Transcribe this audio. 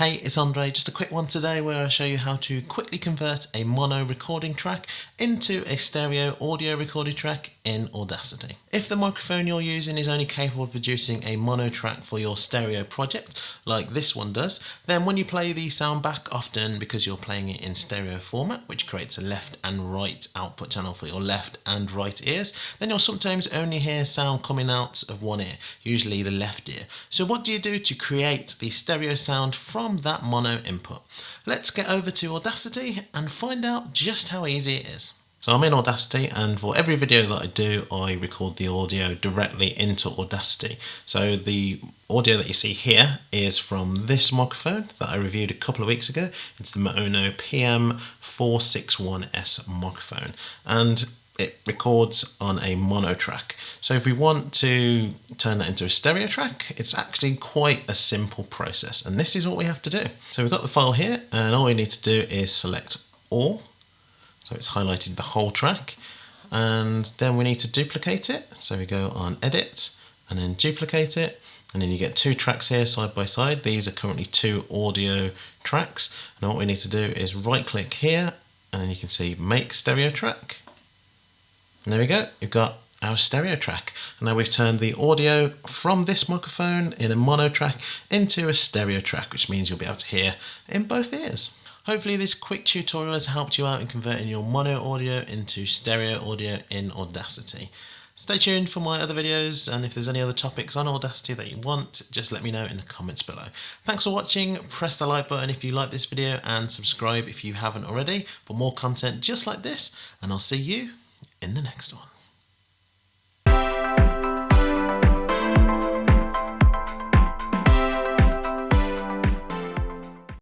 Hey, it's Andre. Just a quick one today where I show you how to quickly convert a mono recording track into a stereo audio recorded track in Audacity. If the microphone you're using is only capable of producing a mono track for your stereo project, like this one does, then when you play the sound back, often because you're playing it in stereo format, which creates a left and right output channel for your left and right ears, then you'll sometimes only hear sound coming out of one ear, usually the left ear. So what do you do to create the stereo sound from from that mono input. Let's get over to Audacity and find out just how easy it is. So I'm in Audacity and for every video that I do I record the audio directly into Audacity. So the audio that you see here is from this microphone that I reviewed a couple of weeks ago. It's the Maono PM461S microphone and it records on a mono track. So if we want to turn that into a stereo track, it's actually quite a simple process. And this is what we have to do. So we've got the file here and all we need to do is select all. So it's highlighted the whole track. And then we need to duplicate it. So we go on edit and then duplicate it. And then you get two tracks here side by side. These are currently two audio tracks. And what we need to do is right click here and then you can see make stereo track and there we go, we've got our stereo track. And now we've turned the audio from this microphone in a mono track into a stereo track, which means you'll be able to hear in both ears. Hopefully this quick tutorial has helped you out in converting your mono audio into stereo audio in Audacity. Stay tuned for my other videos and if there's any other topics on Audacity that you want, just let me know in the comments below. Thanks for watching, press the like button if you like this video and subscribe if you haven't already for more content just like this and I'll see you in the next one.